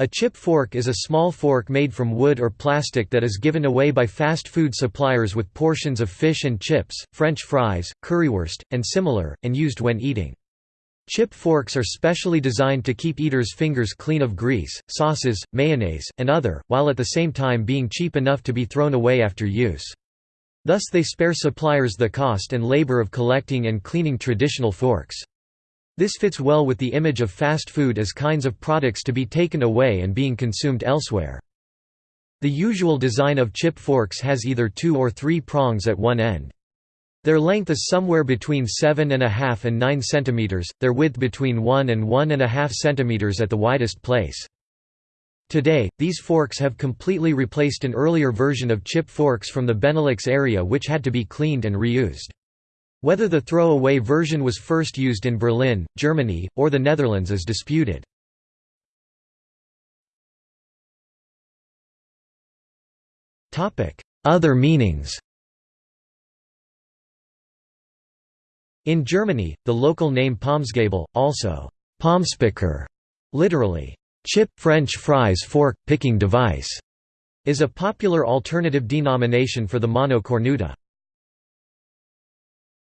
A chip fork is a small fork made from wood or plastic that is given away by fast food suppliers with portions of fish and chips, french fries, currywurst, and similar, and used when eating. Chip forks are specially designed to keep eaters' fingers clean of grease, sauces, mayonnaise, and other, while at the same time being cheap enough to be thrown away after use. Thus they spare suppliers the cost and labor of collecting and cleaning traditional forks. This fits well with the image of fast food as kinds of products to be taken away and being consumed elsewhere. The usual design of chip forks has either two or three prongs at one end. Their length is somewhere between 7.5 and 9 cm, their width between 1 and 1.5 cm at the widest place. Today, these forks have completely replaced an earlier version of chip forks from the Benelux area which had to be cleaned and reused. Whether the throw-away version was first used in Berlin, Germany, or the Netherlands is disputed. Other meanings In Germany, the local name Pommesgabel, also Pommespicker, literally, chip French fries fork, picking device, is a popular alternative denomination for the mano cornuta.